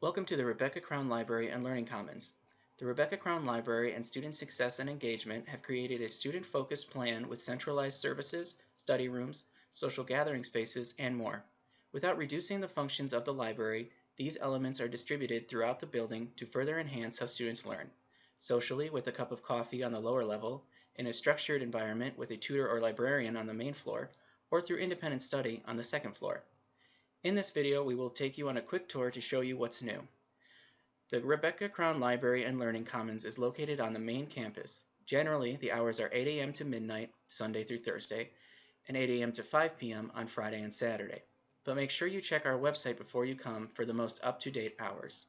Welcome to the Rebecca Crown Library and Learning Commons. The Rebecca Crown Library and Student Success and Engagement have created a student-focused plan with centralized services, study rooms, social gathering spaces, and more. Without reducing the functions of the library, these elements are distributed throughout the building to further enhance how students learn. Socially, with a cup of coffee on the lower level, in a structured environment with a tutor or librarian on the main floor, or through independent study on the second floor. In this video, we will take you on a quick tour to show you what's new. The Rebecca Crown Library and Learning Commons is located on the main campus. Generally, the hours are 8 a.m. to midnight, Sunday through Thursday, and 8 a.m. to 5 p.m. on Friday and Saturday. But make sure you check our website before you come for the most up-to-date hours.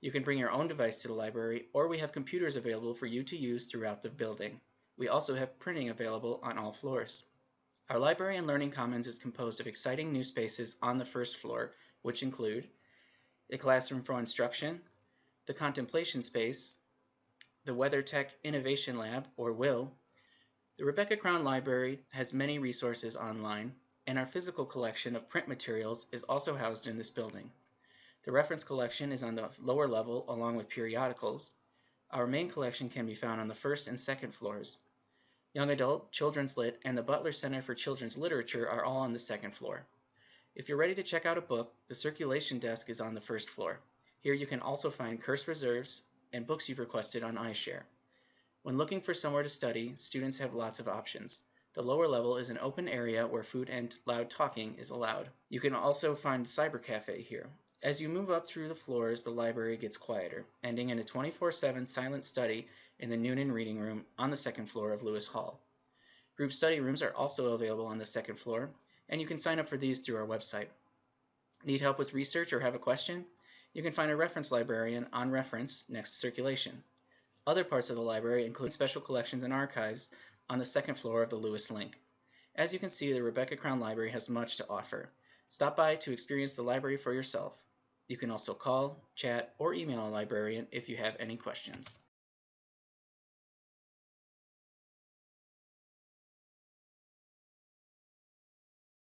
You can bring your own device to the library, or we have computers available for you to use throughout the building. We also have printing available on all floors. Our library and learning commons is composed of exciting new spaces on the first floor, which include the classroom for instruction, the contemplation space, the WeatherTech Innovation Lab, or WILL. The Rebecca Crown Library has many resources online, and our physical collection of print materials is also housed in this building. The reference collection is on the lower level along with periodicals. Our main collection can be found on the first and second floors. Young Adult, Children's Lit, and the Butler Center for Children's Literature are all on the second floor. If you're ready to check out a book, the circulation desk is on the first floor. Here you can also find curse reserves and books you've requested on iShare. When looking for somewhere to study, students have lots of options. The lower level is an open area where food and loud talking is allowed. You can also find the Cyber Cafe here. As you move up through the floors, the library gets quieter, ending in a 24-7 silent study in the Noonan Reading Room on the second floor of Lewis Hall. Group study rooms are also available on the second floor, and you can sign up for these through our website. Need help with research or have a question? You can find a reference librarian on reference next to circulation. Other parts of the library include special collections and archives on the second floor of the Lewis Link. As you can see, the Rebecca Crown Library has much to offer. Stop by to experience the library for yourself. You can also call, chat, or email a librarian if you have any questions.